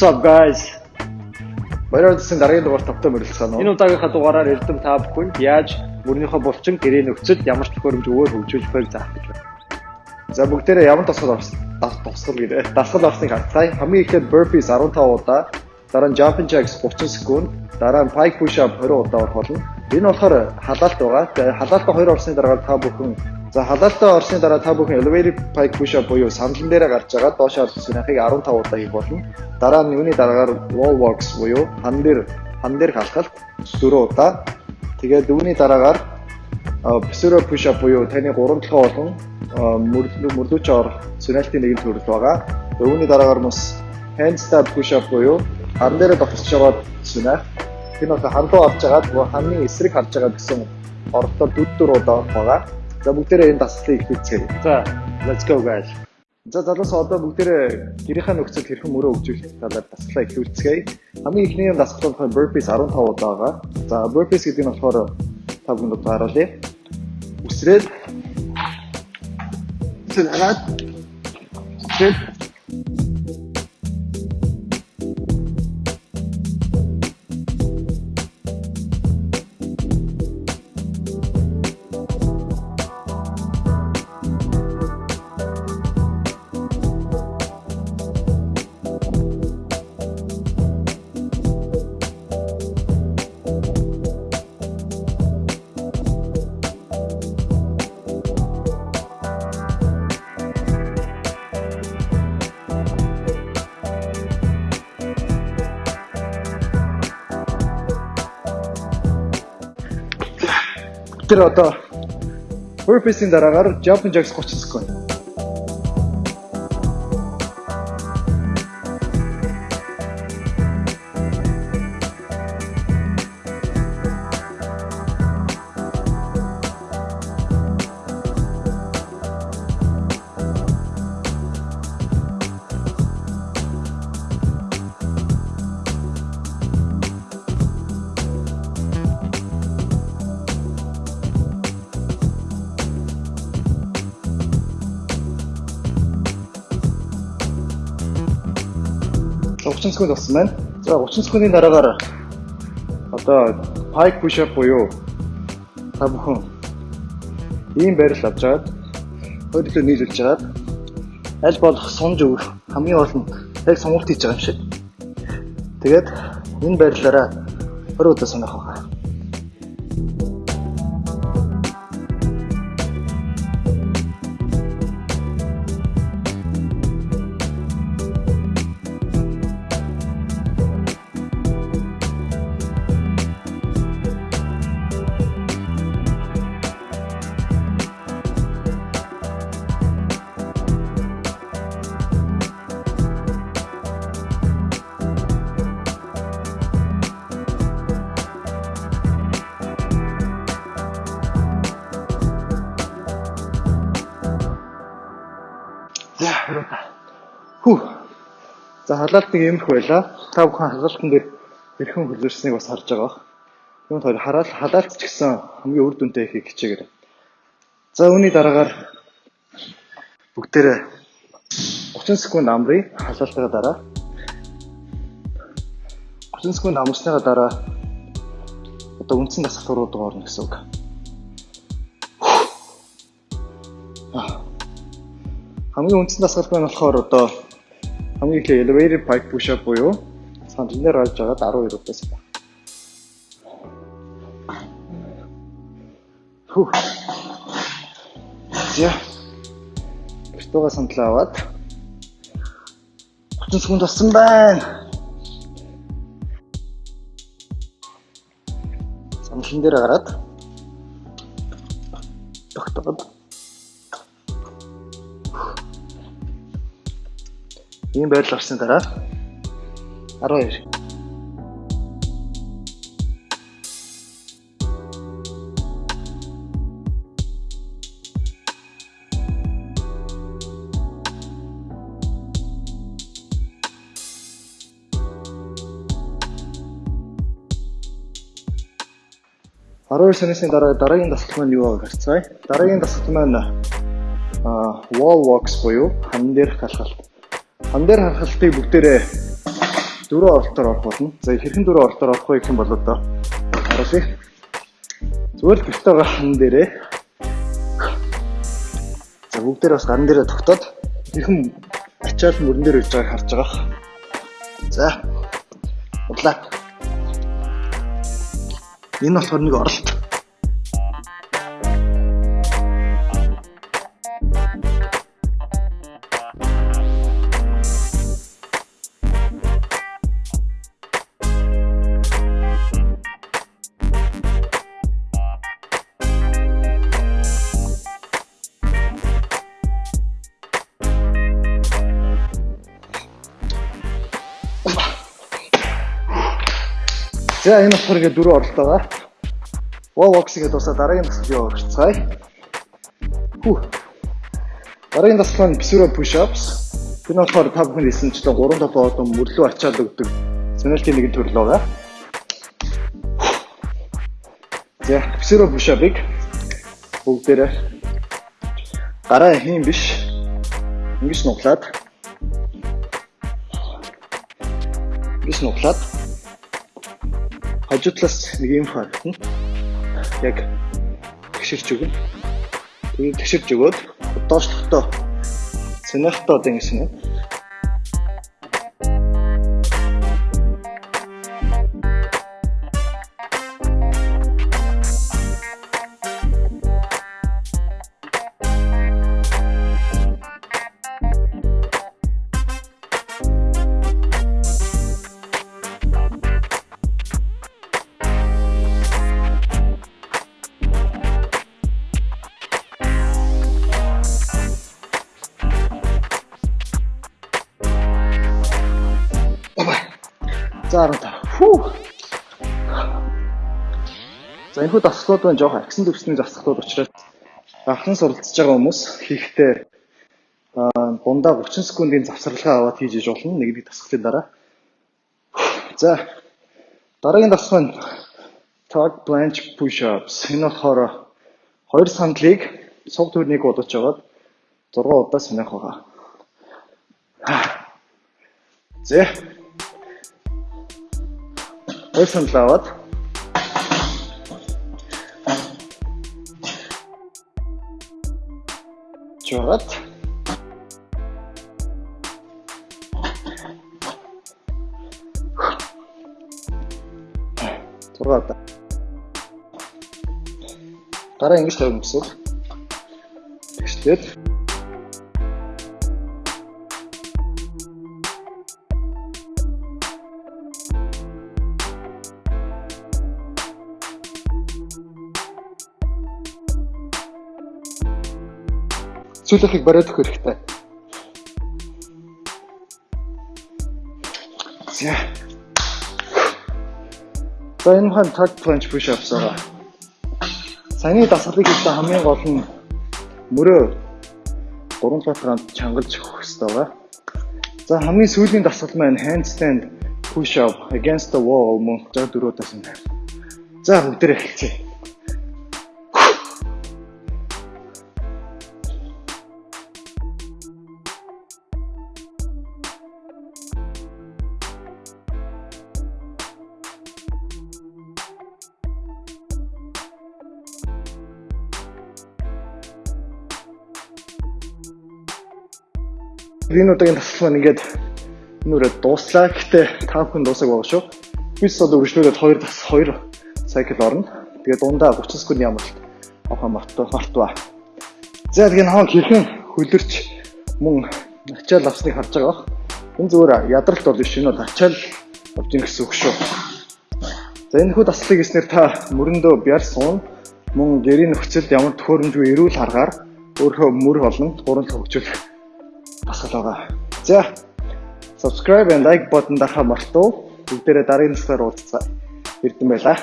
What's up guys? Баярлалаа дараагийн дугаар тавтай мөрөлцөн? Энэ удаагийнхаа дугаараар эрдэм та бүхэнд яаж мөрнийхөө булчин гэрээ нөхцөл ямар ч төхөөрөмж өвөр хөгжүүлж байгааг заах гэж байна. За бүгдээрээ ямар тосгол орсон? Тосгол гэдэг. Дасгал орсныг харцгаая. Хамгийн ихэд burpees 15 удаа, дараа нь jumping jacks 30 секунд, дараа нь pike push up 20 удаа орох болно. Энэ болохоор халаалт байгаа. Тэгээ халаалтаа 2 орсны дараа та бүхэн За халаалтаа орсны дараа та бүхэн elevator pike push up буюу сандлан дээрээ гарч байгаа доош синахыг 15 удаа хийх болно. Дараа нь юуны дараагаар wall walks буюу хан дээр хан дээр халахалт 4 удаа. Тэгээд үүний дараагаар pseudo push up буюу таны 3 толгой болон мөрлөж орох синалтын нэгэн төрөл байгаа. Үүний дараагаар бас handstand push up буюу хан дээр довтолж байгаа синах. Энэ бол хан руу орж байгаа ханы эсрэг харж байгаа гэсэн оролдол 4 удаа байгаа. За бүгдээрээ энэ дасгалыг ихлүүлцгээе. За, let's go guys. За залуус одоо бүгдээрээ гэрийнхаа нөхцөл хэрхэн мөрөө өгжүүлэх талаар дасгалаа ихлүүлцгээе. Хамгийн ихний дасгал болохоор burpees 15 удаа байгаа. За burpees гэдэг нь болохоор та бүхэнд одоо харуулъя. Үсрээд Тэнд хараад Тэнд Тэр одоо burpees-ийн дараагаар jumping jacks 30 секунд. 30 секунд болсон байна. За 30 секундын дараагаар одоо pike push up буюу та бүхэн ийм байрал авч жаад хөдөлгөөн нийлүүлж жаад аль болох сунж өгөх хамгийн гол нь яг сонголт хийж байгаа юм шиг. Тэгээд энэ байрлалаараа 20 удаа сонирх За халаалт нэг юмх байла. Та бүхэн халаалтан дээр хэрхэн хөлөрснийг бас харж байгаа. Юунд хоёр хараал халаалт ч гэсэн хамгийн үр дүнтэй ихийг хичээгэр. За үүний дараагаар бүгдээрээ 30 секунд амрыг халаалтаа дараа 30 секунд амсныгаа дараа одоо үндсэн дасгал руу дуурна гэсэн үг. Хамгийн үндсэн дасгал нь болохоор одоо хамгийн их elevator pike push up буюу сандран дээр орж байгаа 12 удаас байна. Хүү. За. Бистуга сандлаа аваад 30 секунд болсон байна. Сандлан дээр гараад тогтоод ийм байрлал орсны дараа 12 12 сарны дараа дараагийн дасгал маань юу байгааг харцгаая. Дараагийн дасгал маань аа wall walks буюу хан дээр халахалт. Хан дээр халахалтыг бүгдээрээ дөрөв оролтоор орох болно. За хэрхэн дөрөв оролтоор орох вэ гэх юм бол одоо харуулъя. Зүгээр л байгаа хан дээрээ За бүгдээр бас гарын дээрээ тогтоод хэрхэн ачаал мөрөн дээр ирж байгааг харж байгаа. За. Удлаа. Энэ болохоор нэг оролт. За энэ болохоор ингээд дөрөв оролт байгаа. Wall box гэдэг тусаа дараагийн дасгал яваа орцгаая. Хүү. Дараагийн дасгал нь Pseudo push-ups. Энэ болохоор та бүхэн хэлсэнчлэн 3 толгой одоо мөрлөө ачаал өгдөг сонирхолтой нэгэн төрөл байгаа. За Pseudo push-up-ыг бүгдээрээ гараа хийм биш. Ингэж нуглаад Ингэж нуглаад хажуу талаас нэг юм харагдана. Яг тэгшэрч өгнө. Тэгээд тэгшэрч өгөөд доошлохтой сонирхтой одоо ингэсэн юм. За 15. Фүү. За энэ хүү дасгалууд байна жоох агсан төвсний дасгалууд учраас анхан суралцж байгаа хүмүүс хийхдээ дундаа 30 секундын завсралгаа аваад хийж иж болно нэгний дасгалын дараа. За дараагийн дасгал нь tug planche push ups. Энэ болохоор хоёр сандлыг суг төрнийг удаж аваад 6 удаа сонирх байгаа. За Хоёр санал аваад. Жоод зургаад дараа ингэж тавина гэсэн. Тэгшлээд Сүүлийнхийг бариад өгөх хэрэгтэй. За. За энэ хан tag planche push ups аа. Саяны дасгалыг хийхдээ хамгийн гол нь мөрөө 3 грамм чангалж өгөх хэрэгтэй байгаа. За хамгийн сүүлийн дасгал маань handstand push up against the wall мөн 64 дасан. За бүгдээ эхэлцгээе. Энэ удаагийн тасалбар ингээд нүрээ дууслаа. Гэтэ та бүхэн дуусаг байгаа шүү. Бид одоо үргэлжлүүлээд 2 тас 2 цикл орно. Тэгээд дундаа 30 секундын амралт авах мартаа мартаа. За тэгээд хаан хэрхэн хөлөрч мөн ачаал авсныг харж байгаа бах. Энэ зүгээр ядралт бол биш энэ бол ачаал болж ин гэсэн үг шүү. За энэ хүү таслыг хийснээр та мөрөндөө бяр суун мөн гэрийн нөхцөлд ямар төхөөрөмжгүй эрүүл харгаар өөрөө мөр болон гурван хөгжүүлэх асгал байгаа. За subscribe and like button даха мартуу. Бүгдээрээ дараагийн насгаар уулзцаа. Эрдэн байлаа.